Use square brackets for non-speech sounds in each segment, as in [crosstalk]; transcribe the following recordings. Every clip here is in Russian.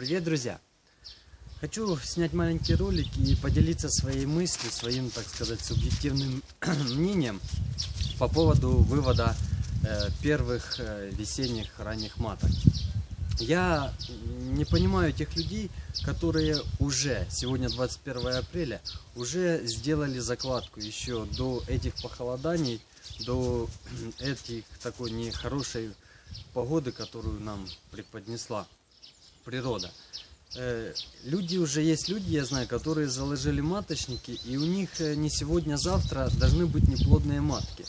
Привет, друзья! Хочу снять маленький ролик и поделиться своей мыслью, своим, так сказать, субъективным [clears throat] мнением по поводу вывода э, первых э, весенних ранних маток. Я не понимаю тех людей, которые уже, сегодня 21 апреля, уже сделали закладку еще до этих похолоданий, до [clears throat] этих такой нехорошей погоды, которую нам преподнесла природа. Э, люди уже есть люди, я знаю, которые заложили маточники, и у них э, не сегодня, а завтра должны быть неплодные матки.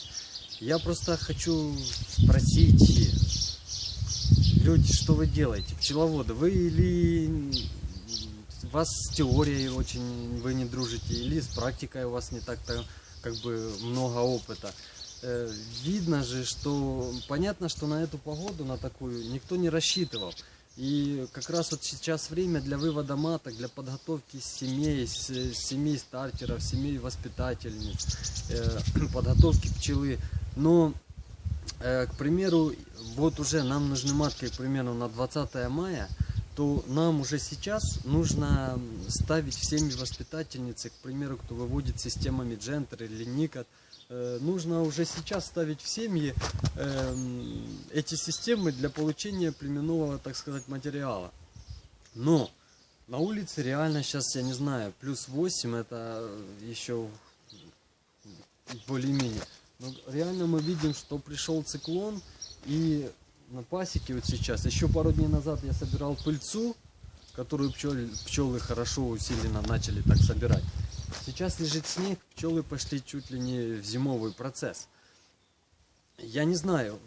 Я просто хочу спросить, люди, что вы делаете, пчеловоды, вы или у вас с теорией очень вы не дружите, или с практикой у вас не так-то как бы много опыта. Э, видно же, что понятно, что на эту погоду, на такую, никто не рассчитывал. И как раз вот сейчас время для вывода маток, для подготовки семей, семей стартеров, семей воспитательниц, э, [clears throat] подготовки пчелы. Но, э, к примеру, вот уже нам нужны матки, к примеру, на 20 мая, то нам уже сейчас нужно ставить в семьи воспитательницы, к примеру, кто выводит системами Джентер или Никот, Э, нужно уже сейчас ставить в семьи эм, эти системы для получения племенного, так сказать, материала. Но на улице реально сейчас, я не знаю, плюс 8 это еще более-менее. Но реально мы видим, что пришел циклон и на пасеке вот сейчас, еще пару дней назад я собирал пыльцу, которую пчелы, пчелы хорошо усиленно начали так собирать. Сейчас лежит снег, пчелы пошли чуть ли не в зимовый процесс. Я не знаю,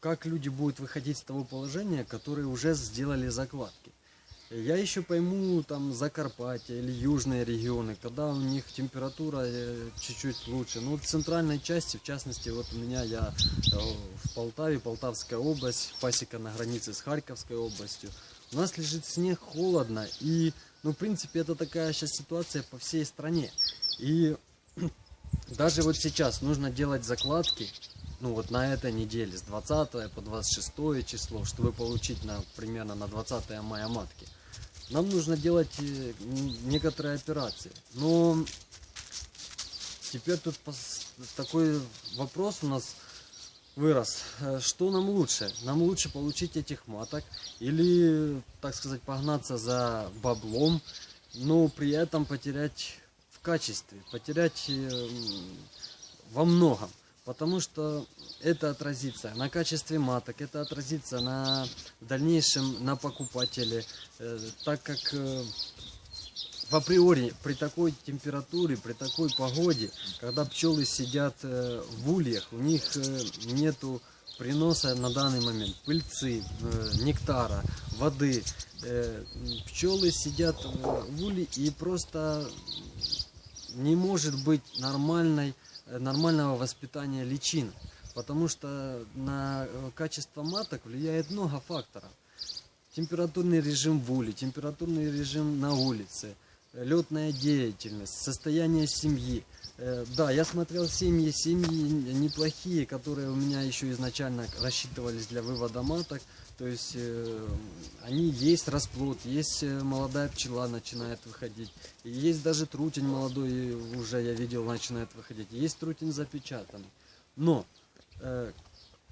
как люди будут выходить с того положения, которые уже сделали закладки. Я еще пойму там Закарпатье или южные регионы, когда у них температура э, чуть-чуть лучше. Ну, в центральной части, в частности, вот у меня я э, в Полтаве, Полтавская область, пасека на границе с Харьковской областью. У нас лежит снег, холодно и ну, в принципе, это такая сейчас ситуация по всей стране. И [clears throat] даже вот сейчас нужно делать закладки, ну вот на этой неделе, с 20 по 26 число, чтобы получить на, примерно на 20 мая матки. Нам нужно делать э, некоторые операции. Но теперь тут такой вопрос у нас вырос. Э, что нам лучше? Нам лучше получить этих маток или, так сказать, погнаться за баблом, но при этом потерять в качестве, потерять э, во многом. Потому что это отразится на качестве маток, это отразится на дальнейшем на покупателе, э, так как в априори при такой температуре, при такой погоде, когда пчелы сидят э, в ульях, у них э, нету приноса на данный момент пыльцы, э, нектара, воды. Пчелы сидят в улье и просто не может быть нормальной, нормального воспитания личин. Потому что на качество маток влияет много факторов. Температурный режим в уле, температурный режим на улице – летная деятельность, состояние семьи. Э, да, я смотрел семьи, семьи неплохие, которые у меня еще изначально рассчитывались для вывода маток. То есть э, они есть расплод, есть э, молодая пчела начинает выходить. Есть даже трутень молодой уже я видел начинает выходить. Есть трутень запечатанный. Но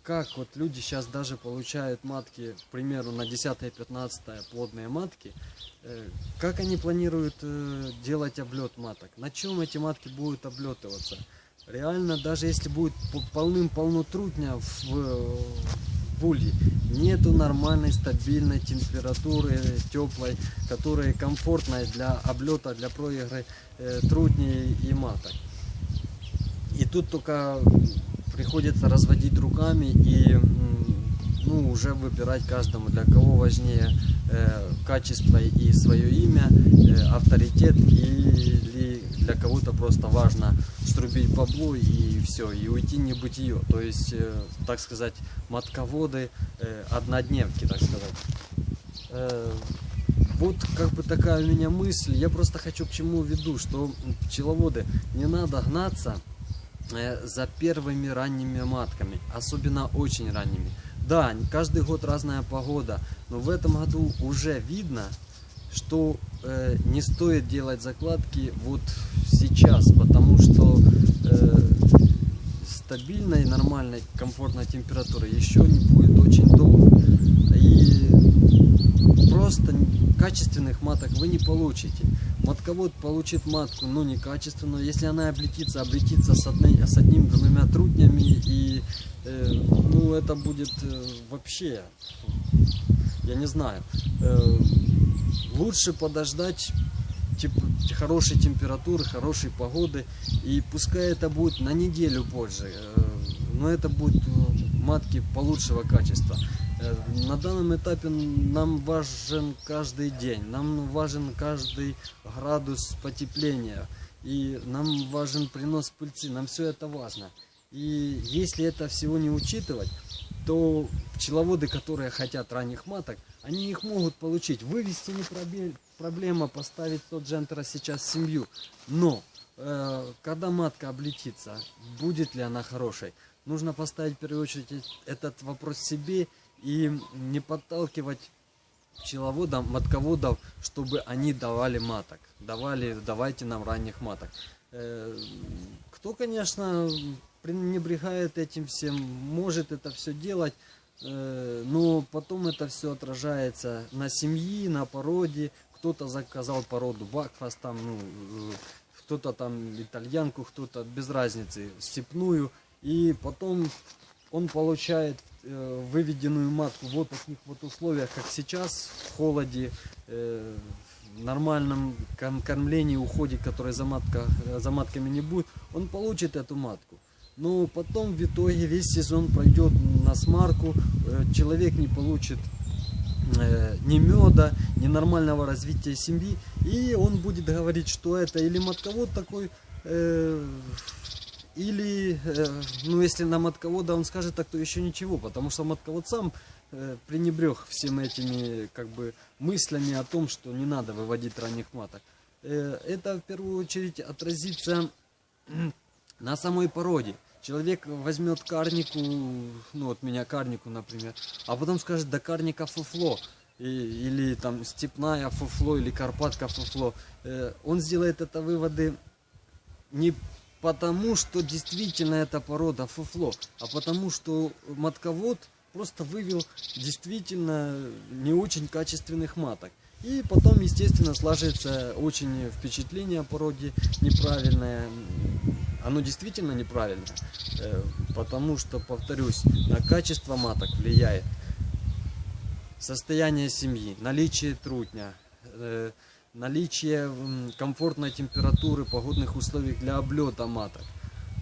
как вот люди сейчас даже получают матки, к примеру, на 10-15 плодные матки, э, как они планируют э, делать облет маток? На чем эти матки будут облетываться? Реально, даже если будет полным-полно трутня в, в улье, нету нормальной стабильной температуры, теплой, которая комфортная для облета, для проигры э, трутней и маток. И тут только приходится разводить руками и ну, уже выбирать каждому, для кого важнее э, качество и свое имя, э, авторитет, или кого-то просто важно струбить бабло и все, и уйти не небытие. То есть, э, так сказать, матководы, э, однодневки, так сказать. Э, вот как бы такая у меня мысль. Я просто хочу к чему веду, что пчеловоды, не надо гнаться за первыми ранними матками, особенно очень ранними. Да, каждый год разная погода, но в этом году уже видно, что э, не стоит делать закладки вот сейчас, потому что э, стабильной, нормальной, комфортной температуры еще не будет очень долго. И просто качественных маток вы не получите. Матковод получит матку, но некачественную. Если она облетится, облетится с, одни, с одним-двумя трутнями. И э, ну, это будет э, вообще, я не знаю. Э, лучше подождать тип, хорошей температуры, хорошей погоды. И пускай это будет на неделю позже. Э, но это будут э, матки получшего качества. На данном этапе нам важен каждый день, нам важен каждый градус потепления, и нам важен принос пыльцы, нам все это важно. И если это всего не учитывать, то пчеловоды, которые хотят ранних маток, они их могут получить. Вывести не проблема, поставить тот джентера сейчас в семью. Но, э, когда матка облетится, будет ли она хорошей? Нужно поставить в первую очередь этот вопрос себе и не подталкивать пчеловодов, матководов, чтобы они давали маток. Давали, давайте нам ранних маток. Э, кто, конечно, пренебрегает этим всем, может это все делать, э, но потом это все отражается на семьи, на породе. Кто-то заказал породу Бакфас, там, ну, э, кто-то там итальянку, кто-то без разницы, степную. И потом он получает выведенную матку вот в таких вот условиях, как сейчас, в холоде, нормальном кормлении, уходе, который за, матка, э, за матками не будет, он получит эту матку. Но потом в итоге весь сезон пройдет на смарку, человек не получит ни меда, ни нормального развития семьи, и он будет говорить, что это или матковод такой или, э, ну, если на матковода он скажет так, то еще ничего, потому что матковод сам э, пренебрег всеми этими, как бы, мыслями о том, что не надо выводить ранних маток. Э, это, в первую очередь, отразится на самой породе. Человек возьмет карнику, ну, вот меня карнику, например, а потом скажет, да карника фуфло. И, или там степная фуфло, или карпатка фуфло. Э, он сделает это выводы не потому что действительно эта порода фуфло, а потому что матковод просто вывел действительно не очень качественных маток. И потом, естественно, сложится очень впечатление о породе неправильное. Оно действительно неправильное, э, потому что, повторюсь, на качество маток влияет состояние семьи, наличие трутня, э, наличие комфортной температуры, погодных условий для облета маток.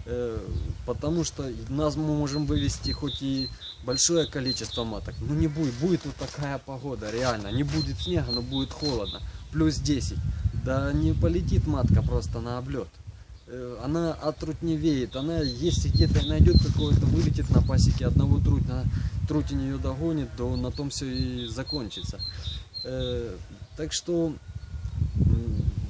Э, потому что нас мы можем вывести хоть и большое количество маток, но не будет, будет вот такая погода, реально, не будет снега, но будет холодно, плюс 10, да не полетит матка просто на облет. Э, она отрутневеет, она если где-то найдет какое-то, вылетит на пасеке одного трутня, трутень ее догонит, то на том все и закончится. Э, так что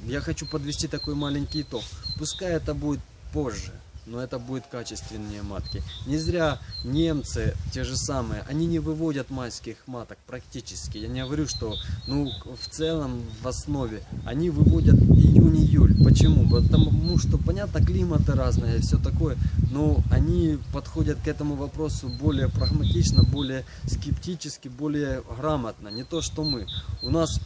я хочу подвести такой маленький итог. Пускай это будет позже, но это будет качественнее матки. Не зря немцы, те же самые, они не выводят майских маток практически. Я не говорю, что ну, в целом, в основе, они выводят июнь-июль. Почему? Потому что, понятно, климаты разные все такое, но они подходят к этому вопросу более прагматично, более скептически, более грамотно. Не то, что мы. У нас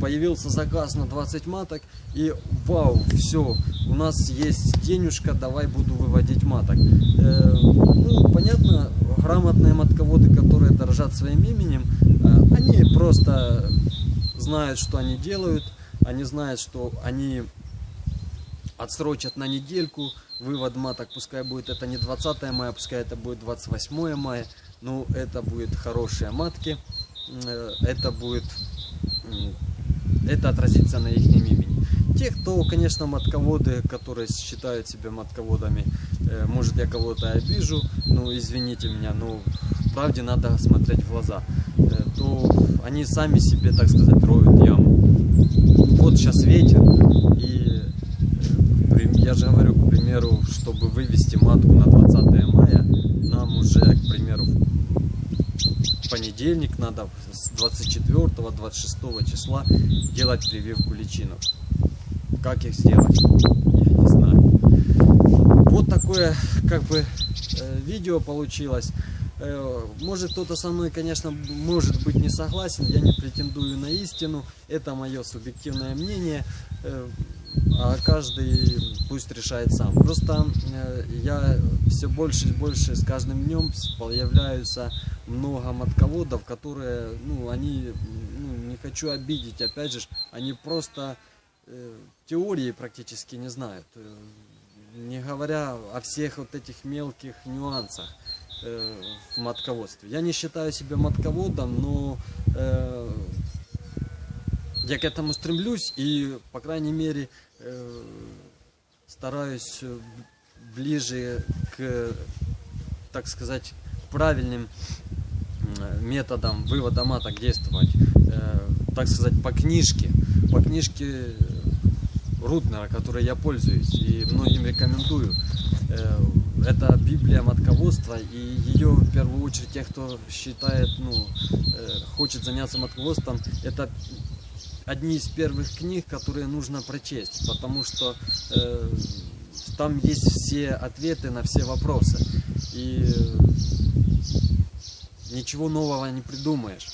появился заказ на 20 маток и вау, все, у нас есть денежка, давай буду выводить маток. Э, ну, понятно, грамотные матководы, которые дорожат своим именем, э, они просто знают, что они делают, они знают, что они отсрочат на недельку вывод маток, пускай будет это не 20 мая, пускай это будет 28 мая, но это будет хорошие матки, э, это будет это отразится на их имени. Те, кто, конечно, матководы, которые считают себя матководами, э, может я кого-то обижу, ну извините меня, но правде надо смотреть в глаза, э, то они сами себе, так сказать, роют яму. Вот сейчас ветер, и э, я же говорю, к примеру, чтобы вывести матку на 20 мая, нам уже, к примеру, понедельник надо, 24-26 числа делать прививку личинок. Как их сделать? Я не знаю. Вот такое как бы э, видео получилось. Э, может кто-то со мной, конечно, может быть не согласен, я не претендую на истину, это мое субъективное мнение, э, а каждый пусть решает сам. Просто э, я все больше и больше с каждым днем появляются много матководов, которые, ну, они, ну, не хочу обидеть, опять же, они просто теории практически не знают, не говоря о всех вот этих мелких нюансах. Э, в матководстве. Я не считаю себя матководом, но э, я к этому стремлюсь и, по крайней мере, э, стараюсь ближе к, так сказать, правильным методам вывода маток действовать, э, так сказать, по книжке, по книжке Рутнера, которой я пользуюсь и многим рекомендую. Э, это Библия матководства, и ее в первую очередь тех, кто считает, ну, э, хочет заняться матководством, это одни из первых книг, которые нужно прочесть, потому что э, там есть все ответы на все вопросы, и ничего нового не придумаешь.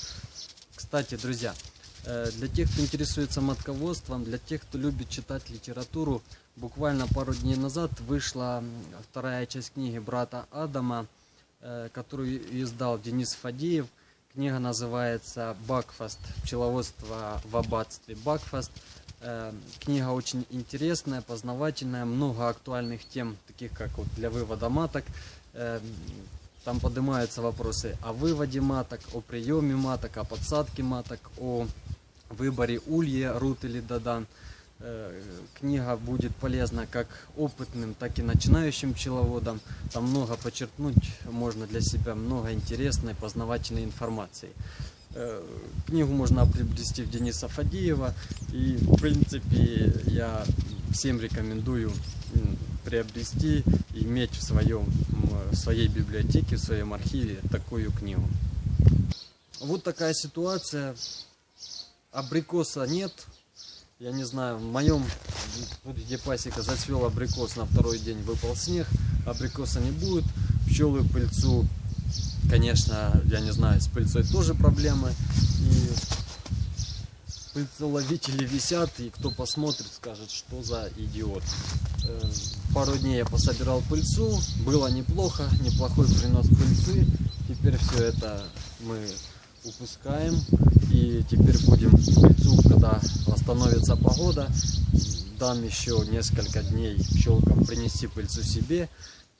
Кстати, друзья, э, для тех, кто интересуется матководством, для тех, кто любит читать литературу, Буквально пару дней назад вышла вторая часть книги брата Адама, э, которую издал Денис Фадеев. Книга называется «Бакфаст. Пчеловодство в аббатстве Бакфаст». Э, книга очень интересная, познавательная, много актуальных тем, таких как вот для вывода маток. Э, там поднимаются вопросы о выводе маток, о приеме маток, о подсадке маток, о выборе улья, рут или дадан. Э, книга будет полезна как опытным, так и начинающим пчеловодам. Там много подчеркнуть можно для себя, много интересной, познавательной информации. Э, книгу можно приобрести в Дениса Фадеева. И, в принципе, я всем рекомендую приобрести иметь в, своем, в своей библиотеке, в своем архиве такую книгу. Вот такая ситуация. Абрикоса нет, я не знаю, в моем, где пасека зацвел абрикос, на второй день выпал снег, абрикоса не будет, пчелы пыльцу, конечно, я не знаю, с пыльцой тоже проблемы, и пыльцеловители висят, и кто посмотрит, скажет, что за идиот. Э, пару дней я пособирал пыльцу, было неплохо, неплохой принос пыльцы, теперь все это мы упускаем. И теперь будем пыльцу, когда восстановится погода, дам еще несколько дней пчелкам принести пыльцу себе,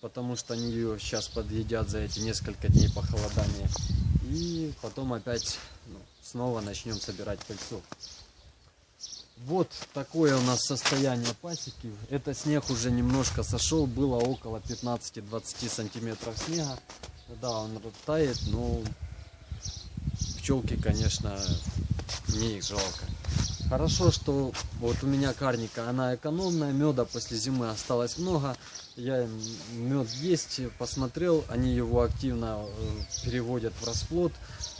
потому что они ее сейчас подъедят за эти несколько дней похолодания. И потом опять ну, снова начнем собирать пыльцу. Вот такое у нас состояние пасеки. Это снег уже немножко сошел, было около 15-20 сантиметров снега. Да, он тает, но пчелки, конечно, мне их жалко. Хорошо, что вот у меня карника, она экономная, меда после зимы осталось много. Я мед есть, посмотрел, они его активно э, переводят в расплод.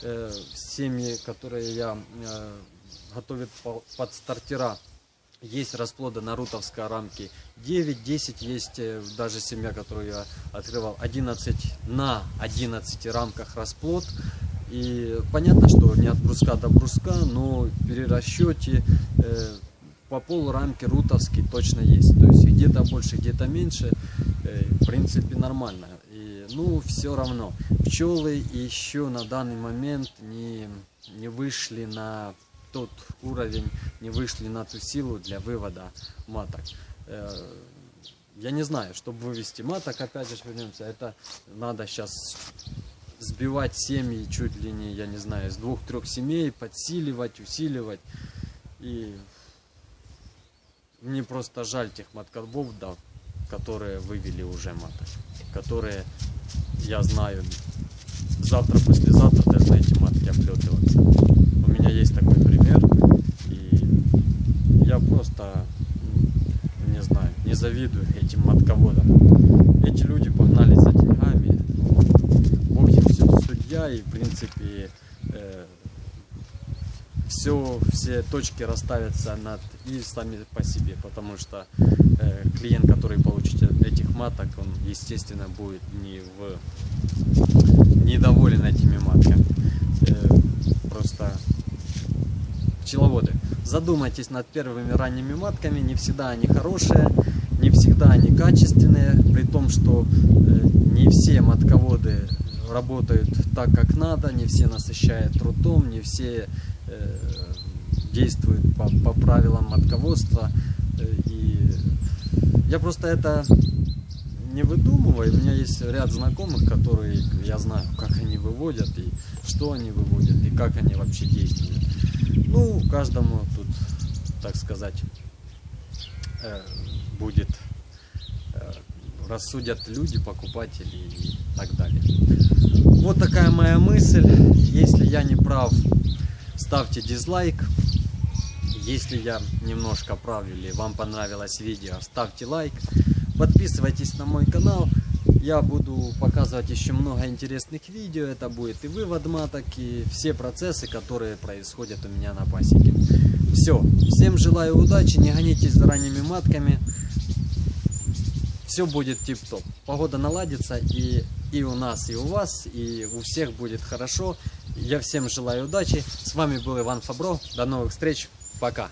Э, семьи, которые я э, готовят под стартера, есть расплода на рутовской рамке 9-10, есть даже семья, которую я открывал, 11 на 11 рамках расплод. И понятно, что не от бруска до бруска, но перерасчете э, по пол рамки рутовский точно есть. То есть где-то больше, где-то меньше, э, в принципе нормально. И, ну, все равно, пчелы еще на данный момент не, не вышли на тот уровень, не вышли на ту силу для вывода маток. Э, я не знаю, чтобы вывести маток, опять же вернемся, это надо сейчас сбивать семьи чуть ли не, я не знаю, с двух-трех семей, подсиливать, усиливать. И мне просто жаль тех маткарбов, да, которые вывели уже маток, которые, я знаю, завтра, послезавтра должны эти матки облетываться. У меня есть такой пример, и я просто, не знаю, не завидую этим матководам. Эти люди погнались за и в принципе э, все, все точки расставятся над и сами по себе, потому что э, клиент, который получит этих маток, он, естественно, будет не в недоволен этими матками. Э, просто пчеловоды, задумайтесь над первыми ранними матками, не всегда они хорошие, не всегда они качественные, при том, что э, не все матководы работают так, как надо, не все насыщают трудом, не все э, действуют по, по правилам матководства. Э, и я просто это не выдумываю. У меня есть ряд знакомых, которые я знаю, как они выводят, и что они выводят, и как они вообще действуют. Ну, каждому тут, так сказать, э, будет рассудят люди, покупатели и так далее. Вот такая моя мысль. Если я не прав, ставьте дизлайк. Если я немножко прав или вам понравилось видео, ставьте лайк. Подписывайтесь на мой канал. Я буду показывать еще много интересных видео. Это будет и вывод маток, и все процессы, которые происходят у меня на пасеке. Все. Всем желаю удачи. Не гонитесь за ранними матками все будет тип-топ. Погода наладится и, и у нас, и у вас, и у всех будет хорошо. Я всем желаю удачи. С вами был Иван Фабро. До новых встреч. Пока.